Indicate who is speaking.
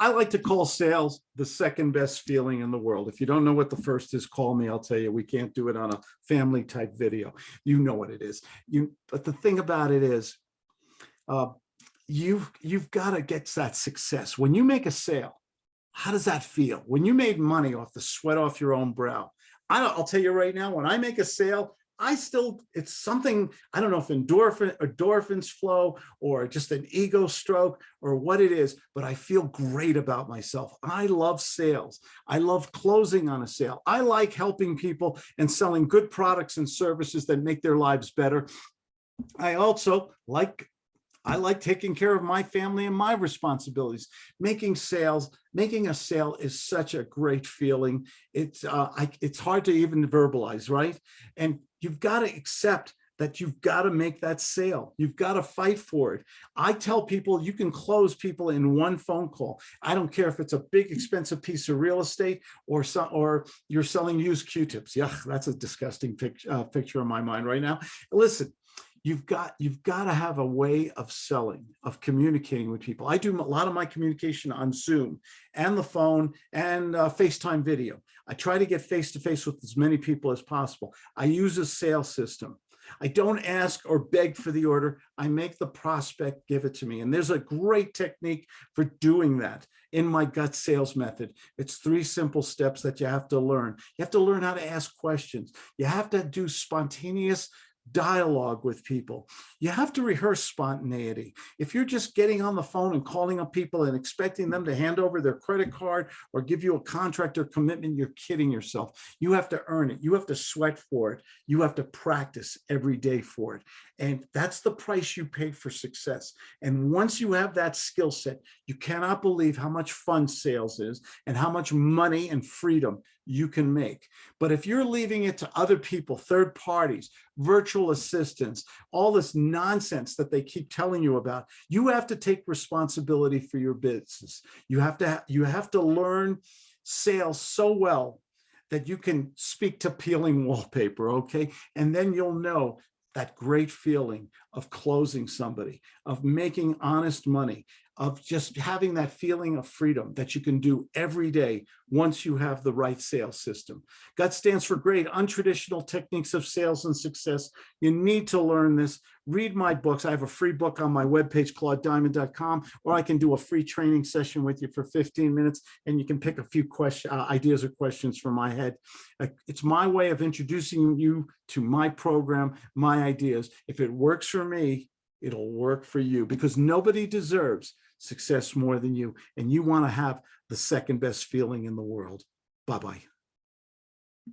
Speaker 1: I like to call sales the second best feeling in the world. If you don't know what the first is, call me. I'll tell you, we can't do it on a family type video. You know what it is. You, but the thing about it is, uh, you've, you've got to get that success. When you make a sale, how does that feel? When you made money off the sweat off your own brow, I don't, I'll tell you right now, when I make a sale, I still, it's something, I don't know if endorphin, endorphins flow or just an ego stroke or what it is, but I feel great about myself. I love sales. I love closing on a sale. I like helping people and selling good products and services that make their lives better. I also like I like taking care of my family and my responsibilities. Making sales, making a sale is such a great feeling. It's uh, I, it's hard to even verbalize, right? And you've got to accept that you've got to make that sale. You've got to fight for it. I tell people you can close people in one phone call. I don't care if it's a big expensive piece of real estate or some, or you're selling used Q-tips. Yeah, that's a disgusting picture, uh, picture in my mind right now. Listen, you've got you've got to have a way of selling of communicating with people i do a lot of my communication on zoom and the phone and uh, facetime video i try to get face to face with as many people as possible i use a sales system I don't ask or beg for the order. I make the prospect give it to me. And there's a great technique for doing that in my gut sales method. It's three simple steps that you have to learn. You have to learn how to ask questions. You have to do spontaneous dialogue with people. You have to rehearse spontaneity. If you're just getting on the phone and calling up people and expecting them to hand over their credit card or give you a contract or commitment, you're kidding yourself. You have to earn it. You have to sweat for it. You have to practice every day for it. And that's the price you pay for success. And once you have that skill set, you cannot believe how much fun sales is and how much money and freedom you can make. But if you're leaving it to other people, third parties, virtual assistants, all this nonsense that they keep telling you about, you have to take responsibility for your business. You have to, you have to learn sales so well that you can speak to peeling wallpaper, okay? And then you'll know that great feeling of closing somebody, of making honest money, of just having that feeling of freedom that you can do every day once you have the right sales system. GUT stands for great untraditional techniques of sales and success. You need to learn this. Read my books. I have a free book on my webpage, claudediamond.com, or I can do a free training session with you for 15 minutes and you can pick a few question, uh, ideas or questions from my head. Uh, it's my way of introducing you to my program, my ideas. If it works for me, it'll work for you because nobody deserves success more than you. And you want to have the second best feeling in the world. Bye-bye.